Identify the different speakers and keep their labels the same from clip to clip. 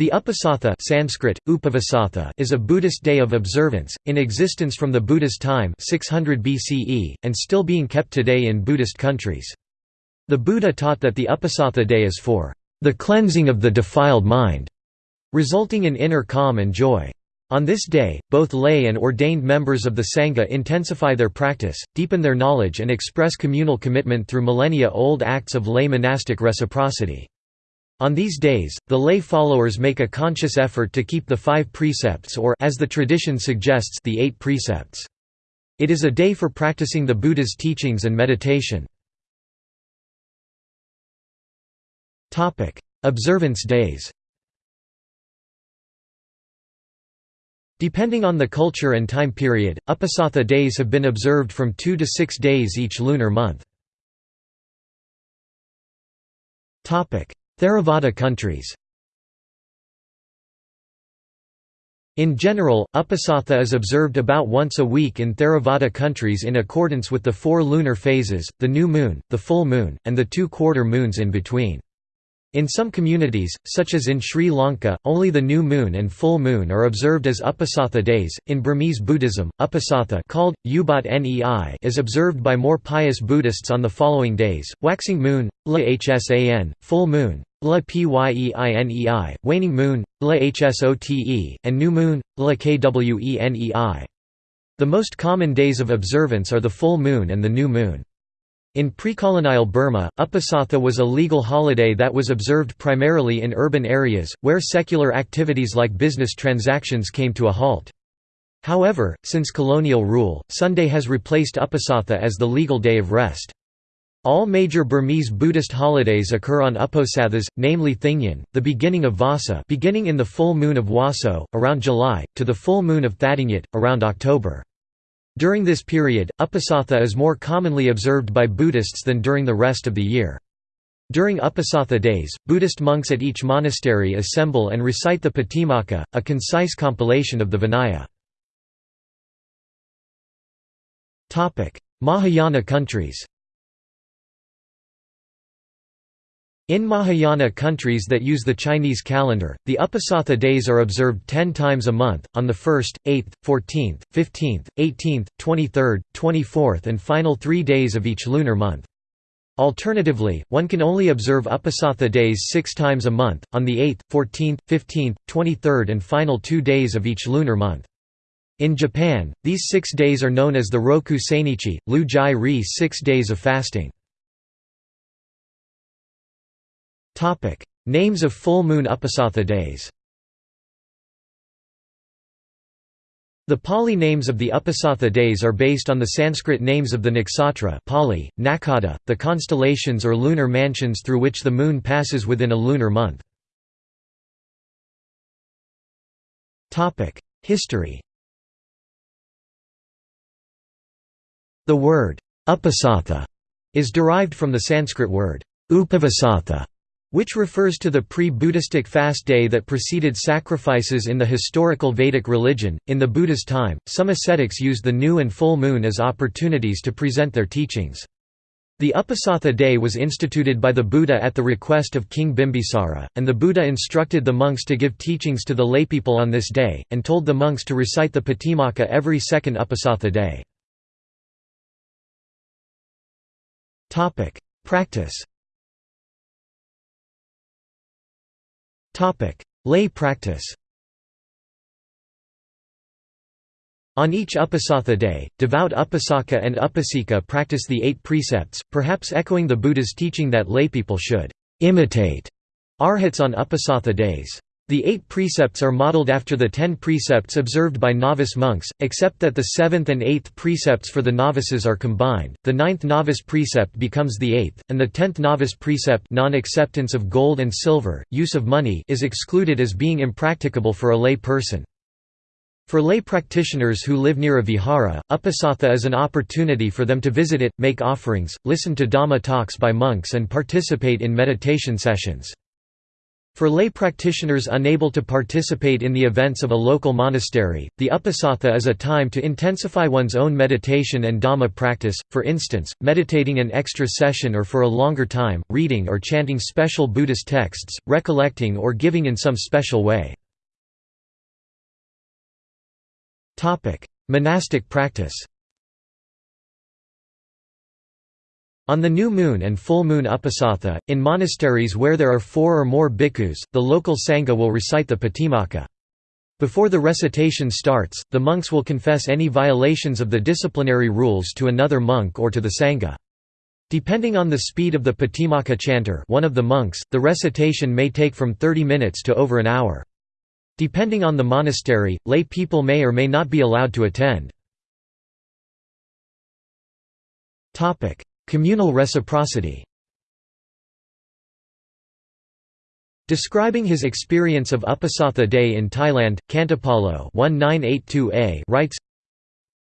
Speaker 1: The Uposatha Sanskrit, Upavasatha is a Buddhist day of observance, in existence from the Buddha's time 600 BCE, and still being kept today in Buddhist countries. The Buddha taught that the Uposatha day is for the cleansing of the defiled mind, resulting in inner calm and joy. On this day, both lay and ordained members of the Sangha intensify their practice, deepen their knowledge and express communal commitment through millennia-old acts of lay monastic reciprocity. On these days, the lay followers make a conscious effort to keep the five precepts or as the tradition suggests the eight precepts. It is a day for practicing the Buddha's teachings and meditation. Topic: Observance days Depending on the culture and time period, Uposatha days have been observed from two to six days each lunar month. Theravada countries In general, Uposatha is observed about once a week in Theravada countries in accordance with the four lunar phases, the new moon, the full moon, and the two quarter moons in between. In some communities, such as in Sri Lanka, only the new moon and full moon are observed as Uposatha days. In Burmese Buddhism, Uposatha called Ubat Nei is observed by more pious Buddhists on the following days: waxing moon, La Hsan, full moon, La Pyienei, waning moon, La Hsote, and new moon, La Kwenei. The most common days of observance are the full moon and the new moon. In pre-colonial Burma, Uposatha was a legal holiday that was observed primarily in urban areas, where secular activities like business transactions came to a halt. However, since colonial rule, Sunday has replaced Uposatha as the legal day of rest. All major Burmese Buddhist holidays occur on Uposathas, namely Thingyan, the beginning of Vasa beginning in the full moon of Waso, around July, to the full moon of Thadingyut, around October. During this period, Uposatha is more commonly observed by Buddhists than during the rest of the year. During Uposatha days, Buddhist monks at each monastery assemble and recite the Patimokkha, a concise compilation of the Vinaya. Mahayana countries In Mahayana countries that use the Chinese calendar, the Uposatha days are observed ten times a month, on the 1st, 8th, 14th, 15th, 18th, 23rd, 24th and final three days of each lunar month. Alternatively, one can only observe Uposatha days six times a month, on the 8th, 14th, 15th, 23rd and final two days of each lunar month. In Japan, these six days are known as the Roku Seinichi, Lu Jai Ri six days of fasting. Names of full moon Uposatha days. The Pali names of the Uposatha days are based on the Sanskrit names of the nakshatra Pali, Nakkhatta, the constellations or lunar mansions through which the moon passes within a lunar month. History The word Uposatha is derived from the Sanskrit word Upavasatha, which refers to the pre-Buddhistic fast day that preceded sacrifices in the historical Vedic religion. In the Buddha's time, some ascetics used the new and full moon as opportunities to present their teachings. The Uposatha day was instituted by the Buddha at the request of King Bimbisara, and the Buddha instructed the monks to give teachings to the laypeople on this day, and told the monks to recite the Patimokkha every second Uposatha day. Practice Lay practice On each Uposatha day, devout Upasaka and Upasika practice the eight precepts, perhaps echoing the Buddha's teaching that laypeople should imitate arhats on Uposatha days. The eight precepts are modeled after the ten precepts observed by novice monks, except that the seventh and eighth precepts for the novices are combined, the ninth novice precept becomes the eighth, and the tenth novice precept non-acceptance of gold and silver, use of money is excluded as being impracticable for a lay person. For lay practitioners who live near a vihara, uposatha is an opportunity for them to visit it, make offerings, listen to Dhamma talks by monks and participate in meditation sessions. For lay practitioners unable to participate in the events of a local monastery, the Uposatha is a time to intensify one's own meditation and Dhamma practice, for instance, meditating an extra session or for a longer time, reading or chanting special Buddhist texts, recollecting or giving in some special way. Monastic practice On the new moon and full moon uposatha, in monasteries where there are four or more bhikkhus, the local sangha will recite the Patimokkha. Before the recitation starts, the monks will confess any violations of the disciplinary rules to another monk or to the sangha. Depending on the speed of the Patimokkha chanter one of the monks, the recitation may take from 30 minutes to over an hour. Depending on the monastery, lay people may or may not be allowed to attend. Communal reciprocity Describing his experience of Uposatha Day in Thailand, Khantipalo writes,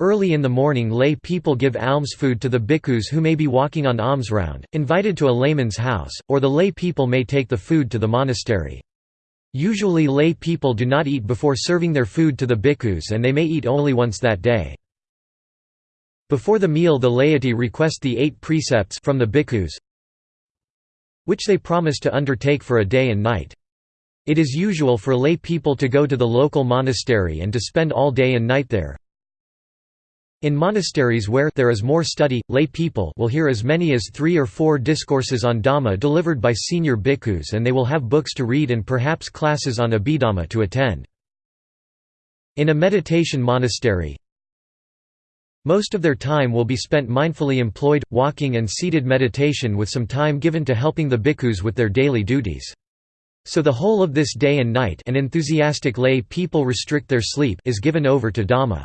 Speaker 1: Early in the morning lay people give alms food to the bhikkhus who may be walking on alms round, invited to a layman's house, or the lay people may take the food to the monastery. Usually lay people do not eat before serving their food to the bhikkhus and they may eat only once that day. Before the meal the laity request the eight precepts from the bhikkhus which they promise to undertake for a day and night. It is usual for lay people to go to the local monastery and to spend all day and night there. In monasteries where there is more study, lay people will hear as many as three or four discourses on Dhamma delivered by senior bhikkhus and they will have books to read and perhaps classes on Abhidhamma to attend. In a meditation monastery, most of their time will be spent mindfully employed, walking and seated meditation with some time given to helping the bhikkhus with their daily duties. So the whole of this day and night and enthusiastic lay people restrict their sleep is given over to Dhamma.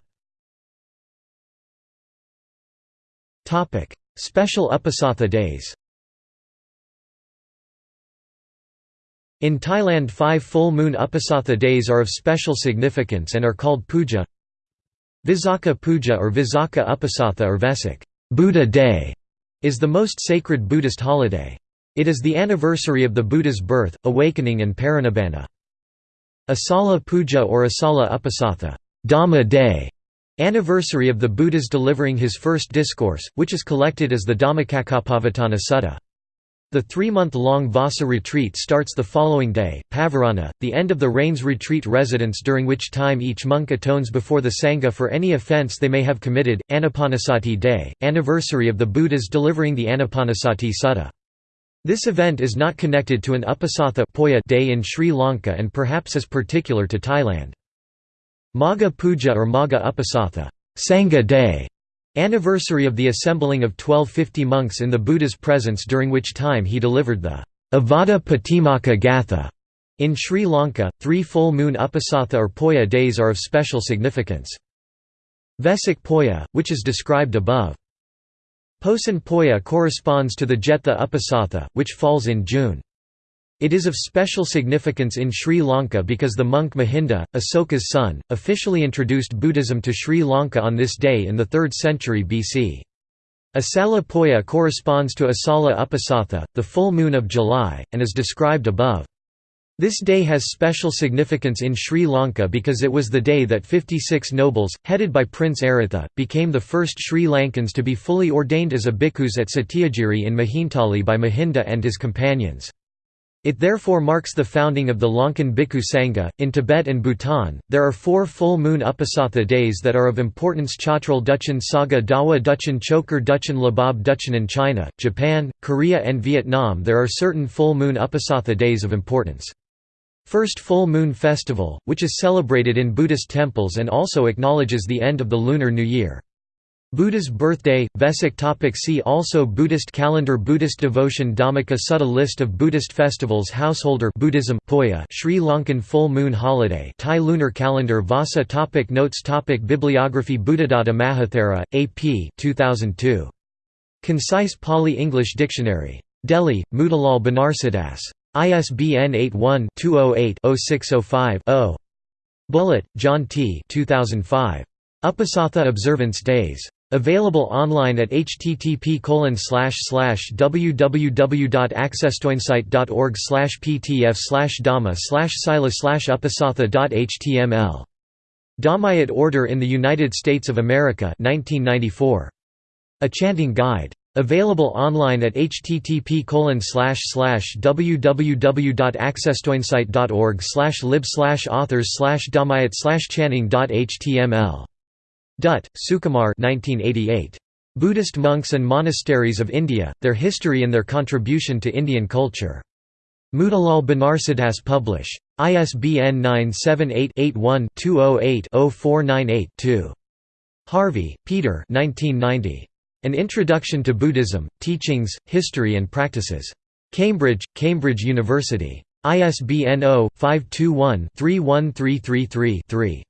Speaker 1: Special Uposatha days In Thailand five full moon Uposatha days are of special significance and are called puja Visakha Puja or Visakha Uposatha or Vesak Buddha Day is the most sacred Buddhist holiday. It is the anniversary of the Buddha's birth, awakening and parinibbana. Asala Puja or Asala Uposatha Dhamma Day, anniversary of the Buddha's delivering his first discourse, which is collected as the Dhammacakkappavattana Sutta. The three-month-long Vassa retreat starts the following day, Pavarana, the end of the rains retreat residence during which time each monk atones before the Sangha for any offense they may have committed, Anapanasati day, anniversary of the Buddha's delivering the Anapanasati Sutta. This event is not connected to an Uposatha day in Sri Lanka and perhaps is particular to Thailand. Magha Puja or Magha Uposatha Sangha day Anniversary of the assembling of 1250 monks in the Buddha's presence during which time he delivered the Ovada Patimokkha Gatha. In Sri Lanka, three full moon Uposatha or Poya days are of special significance. Vesak Poya, which is described above. Posan Poya corresponds to the Jetha Uposatha, which falls in June. It is of special significance in Sri Lanka because the monk Mahinda, Asoka's son, officially introduced Buddhism to Sri Lanka on this day in the 3rd century BC. Asala Poya corresponds to Asala Uposatha, the full moon of July, and is described above. This day has special significance in Sri Lanka because it was the day that 56 nobles, headed by Prince Aritha, became the first Sri Lankans to be fully ordained as a bhikkhus at Satyagiri in Mihintale by Mahinda and his companions. It therefore marks the founding of the Lankan Bhikkhu Sangha. In Tibet and Bhutan, there are four full moon Uposatha days that are of importance Chotral Duchen Saga Dawa Duchen Choker Duchen Labab Duchen in China, Japan, Korea, and Vietnam. There are certain full moon Uposatha days of importance. First Full Moon Festival, which is celebrated in Buddhist temples and also acknowledges the end of the Lunar New Year. Buddha's birthday, Vesak topic See also Buddhist calendar Buddhist devotion Dhammika Sutta List of Buddhist festivals Householder Buddhism Poya Sri Lankan full moon holiday Thai lunar calendar Vassa topic Notes topic Bibliography Buddhadatta Mahathera, A.P. 2002. Concise Pali-English Dictionary. Delhi, Motilal Banarsidass. ISBN 81-208-0605-0. Bullitt, John T. 2005. Uposatha Observance Days. Available online at http www.accesstoinsight.org ptf dhamma sila uposatha.html. Dhammayut Order in the United States of America 1994. A Chanting Guide. Available online at http www.accesstoinsight.org lib authors dhammayut chanting.html. Dutt, Sukumar 1988. Buddhist Monks and Monasteries of India, Their History and Their Contribution to Indian Culture. Motilal Banarsidass Publish. ISBN 978-81-208-0498-2. Harvey, Peter An Introduction to Buddhism, Teachings, History and Practices. Cambridge, Cambridge University. ISBN 0-521-31333-3.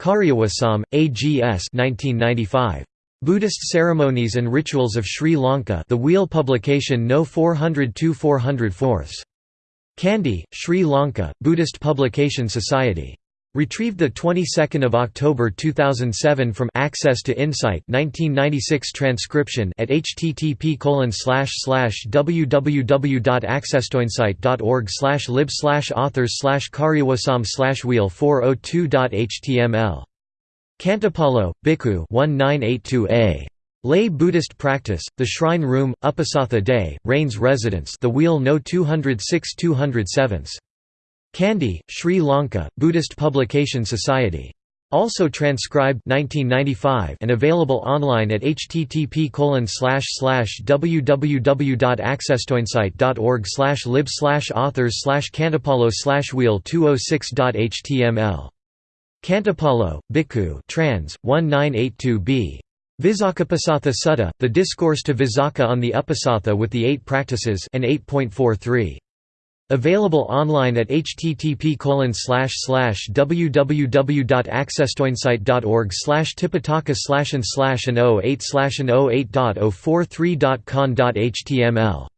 Speaker 1: Kariyawasam, A.G.S. 1995. Buddhist Ceremonies and Rituals of Sri Lanka The Wheel Publication No 402 404 Kandy, Sri Lanka, Buddhist Publication Society. Retrieved the 22nd of October 2007 from Access to Insight 1996 transcription at http www.accesstoinsight.org lib authors kariyawasam wheel 402.html. Khantipalo, Bhikkhu 1982a. Lay Buddhist Practice, The Shrine Room, Uposatha Day, Rains Residence The Wheel No 206 207 Kandy, Sri Lanka, Buddhist Publication Society. Also transcribed 1995 and available online at http www.accesstoinsight.org lib authors khantipalo wheel 206.html. Khantipalo, Bhikkhu trans. 1982b. Visakhuposatha Sutta, the Discourse to Visakha on the Uposatha with the Eight Practices and 8.43. Available online at http www.accesstoinsight.org tipitaka and and 08 and 08.043.con.html.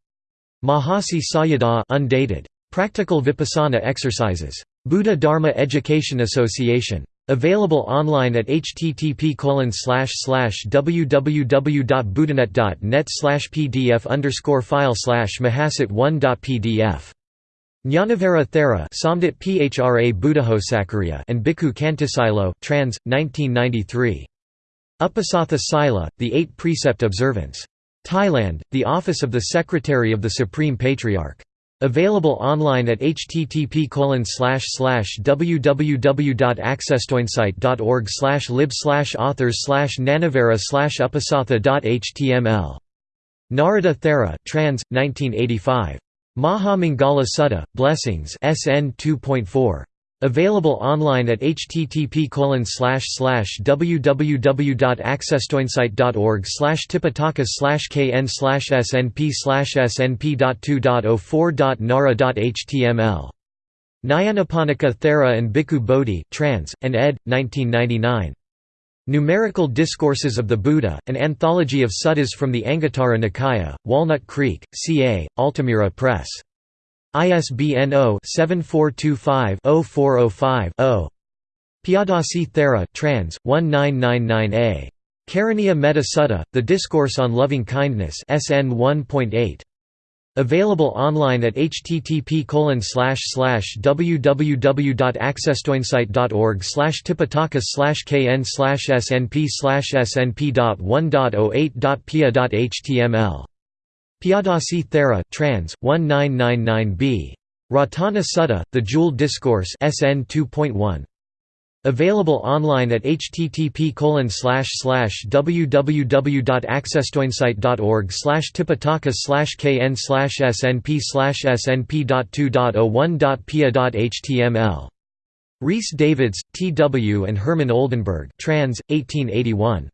Speaker 1: Mahasi Sayadaw undated. Practical Vipassana exercises. Buddha Dharma Education Association. Available online at http www.buddhanet.net pdf file slash mahasat1.pdf. Jnanavara Thera Phra and Bhikkhu Kantisilo trans. 1993. Uposatha Sila, The Eight Precept Observance. Thailand, The Office of the Secretary of the Supreme Patriarch. Available online at http www.accesstoinsight.org lib authors nanavara uposatha.html. Narada Thera trans. 1985. Maha Mangala Sutta, Blessings SN 2.4. Available online at http www.accesstoinsight.org tipitaka kn snp snp.2.04.nara.html. Nyanaponika Thera and Bhikkhu Bodhi trans, and ed. 1999. Numerical Discourses of the Buddha, an anthology of suttas from the Anguttara Nikaya, Walnut Creek, CA, Altamira Press. ISBN 0-7425-0405-0. Piyadasi Thera trans. 1999a. Karaniya Metta Sutta, The Discourse on Loving Kindness SN 1.8. Available online at http www.accesstoinsight.org tipitaka kn snp snp.1.08.pia.html. Piyadasi Thera trans. 1999b. Ratana Sutta, The Jewel Discourse SN 2.1. Available online at http www.accesstoinsight.org tipitaka kn snp snp.2.01.pia.html. Rhys Davids, T. W. and Hermann Oldenberg trans. 1881.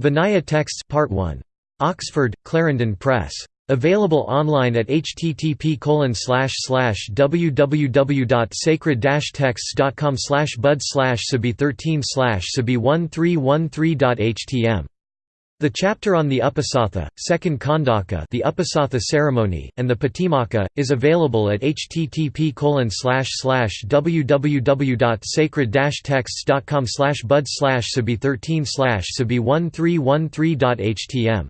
Speaker 1: Vinaya Texts Part 1. Oxford, Clarendon Press. Available online at http www.sacred-texts.com bud sabi 13 sabi 1313.htm The chapter on the Uposatha, second Khandaka the Uposatha ceremony, and the Patimokkha, is available at http www.sacred-texts.com bud sabi 13 sabi 1313.htm.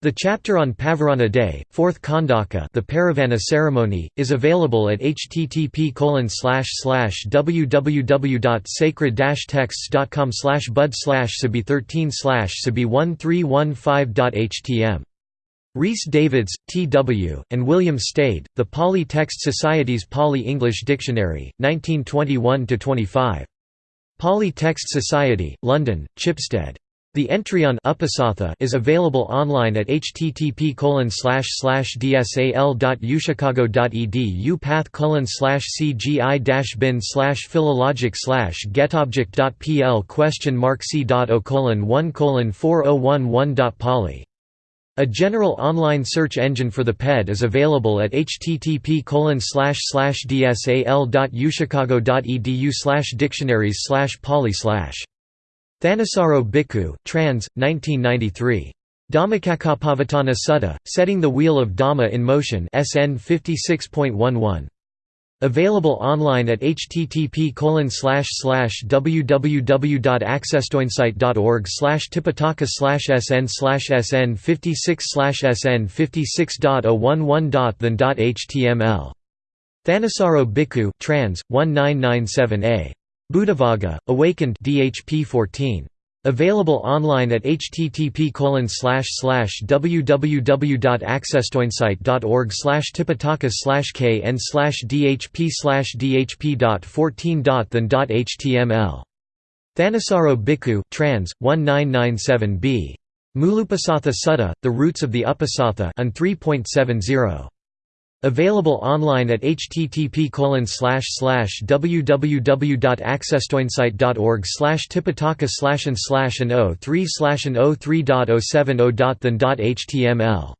Speaker 1: The chapter on Pavarana Day, fourth Khandaka the Pavarana ceremony, is available at http www.sacred-texts.com bud sabi 13 sabi 1315.htm. Rhys Davids, T. W., and William Stede, The Pali Text Society's Pali-English Dictionary, 1921–25. Pali Text Society, London, Chipstead. The entry on Uposatha is available online at http dsal.uchicago.edu path cgi bin slash philologic slash getobject.pl question mark c.o 1 colon 4011.poly a general online search engine for the PED is available at http dsal.uchicago.edu dictionaries poly Thanissaro Bhikkhu, trans. 1993. Dhammacakkappavattana Sutta, Setting the Wheel of Dhamma in Motion SN 56.11. Available online at http www.accesstoinsight.org tipitaka sn sn 56 sn 56.011.than.html. Thanissaro Bhikkhu trans. 1997a. Buddhavagga, Awakened DHP 14. Available online at http www.accesstoinsight.org tipitaka kn dhp dhp.14.than.html. Thanissaro Bhikkhu trans. 1997b. Muluposatha Sutta, The Roots of the Uposatha and 3.70. Available online at http www.accesstoinsight.org tipitaka and and 03 and 03.070.than.html.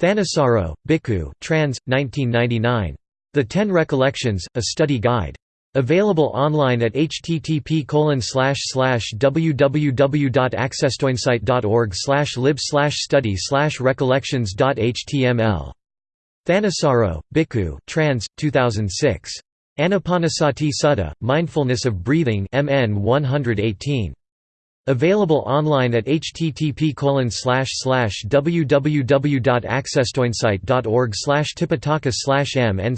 Speaker 1: Thanissaro, Bhikkhu trans. 1999. The Ten Recollections, A Study Guide. Available online at http www.accesstoinsight.org lib study recollections.html. Thanissaro, Bhikkhu trans. 2006. Anapanasati Sutta, Mindfulness of Breathing MN 118. Available online at http www.accesstoinsight.org tipitaka mn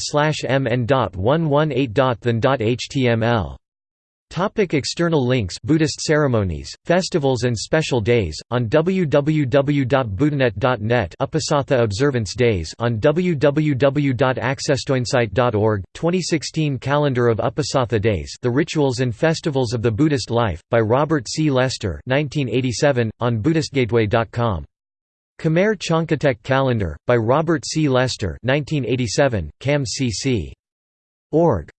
Speaker 1: mn.118.than.html Topic external links Buddhist ceremonies, festivals and special days, on www.buddhanet.net Uposatha observance days on www.accesstoinsight.org, 2016 Calendar of Uposatha Days The Rituals and Festivals of the Buddhist Life, by Robert C. Lester 1987, on BuddhistGateway.com. Khmer Chalkotek Calendar, by Robert C. Lester 1987, CAM CC. Org.